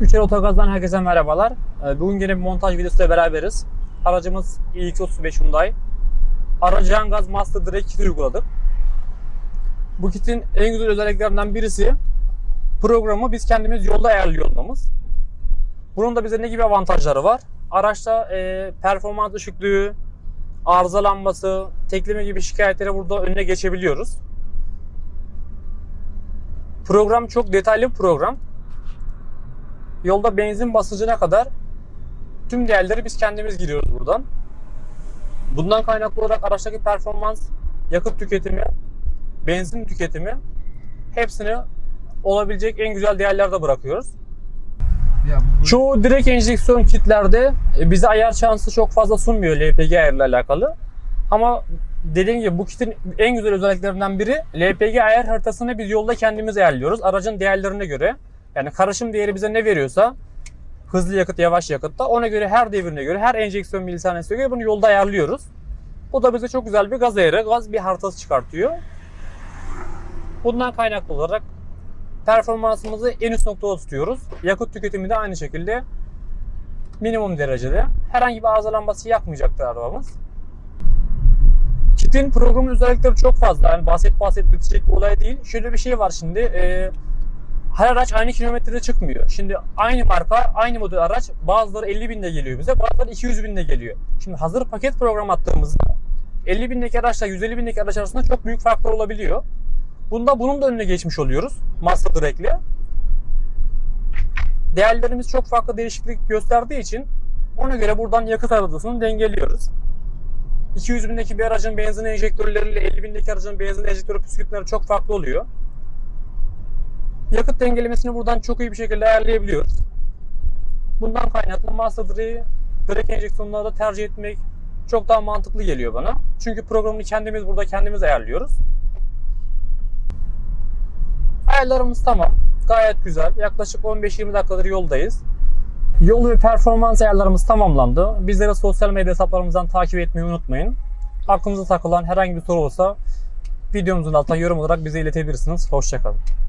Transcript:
Üçer Otogaz'dan herkese merhabalar. Ee, Bugün yine bir montaj videosuyla beraberiz. Aracımız iX35 Hyundai. Aracı gaz Master Direct kit uyguladık. Bu kitin en güzel özelliklerinden birisi programı biz kendimiz yolda ayarlıyor olmamız. Bunun da bize ne gibi avantajları var? Araçta e, performans düşüklüğü, arızalanması, tekleme gibi şikayetleri burada önüne geçebiliyoruz. Program çok detaylı bir program. Yolda benzin basıncına kadar tüm değerleri biz kendimiz giriyoruz buradan. Bundan kaynaklı olarak araçtaki performans, yakıt tüketimi, benzin tüketimi hepsini olabilecek en güzel değerlerde bırakıyoruz. Ya bu, Çoğu direkt enjeksiyon kitlerde e, bize ayar şansı çok fazla sunmuyor LPG ayarıyla alakalı. Ama dediğim gibi bu kitin en güzel özelliklerinden biri LPG ayar haritasını biz yolda kendimiz ayarlıyoruz. Aracın değerlerine göre. Yani karışım değeri bize ne veriyorsa hızlı yakıt, yavaş yakıtta ona göre her devrine göre, her enjeksiyon milisaniyesine göre bunu yolda ayarlıyoruz. Bu da bize çok güzel bir gaz ayarı, gaz bir haritası çıkartıyor. Bundan kaynaklı olarak performansımızı en üst noktada tutuyoruz. Yakıt tüketimi de aynı şekilde minimum derecede. Herhangi bir arızalanması yapmayacaktır arabamız. Kitin programın özellikleri çok fazla. Yani bahset bahset bitecek bir olay değil. Şöyle bir şey var şimdi. e, her araç aynı kilometrede çıkmıyor. Şimdi aynı marka, aynı model araç bazıları 50 binde geliyor bize, bazıları 200 binde geliyor. Şimdi hazır paket program attığımızda 50 bindeki araçla 150 bindeki araç arasında çok büyük farklar olabiliyor. Bunda bunun da önüne geçmiş oluyoruz. Master Direct'le. Değerlerimiz çok farklı değişiklik gösterdiği için ona göre buradan yakıt aracısını dengeliyoruz. 200 bindeki bir aracın benzin enjektörleriyle 50 bindeki aracın benzin enjektörü püskürtmeleri çok farklı oluyor. Yakıt dengelemesini buradan çok iyi bir şekilde ayarlayabiliyoruz. Bundan kaynaklı Master Direct'i direkt enjeksiyonlarda tercih etmek çok daha mantıklı geliyor bana. Çünkü programını kendimiz burada kendimiz ayarlıyoruz. Ayarlarımız tamam. Gayet güzel. Yaklaşık 15-20 dakikadır yoldayız. Yol ve performans ayarlarımız tamamlandı. Bizleri sosyal medya hesaplarımızdan takip etmeyi unutmayın. Aklınıza takılan herhangi bir soru olsa videomuzun altına yorum olarak bize iletebilirsiniz. Hoşçakalın.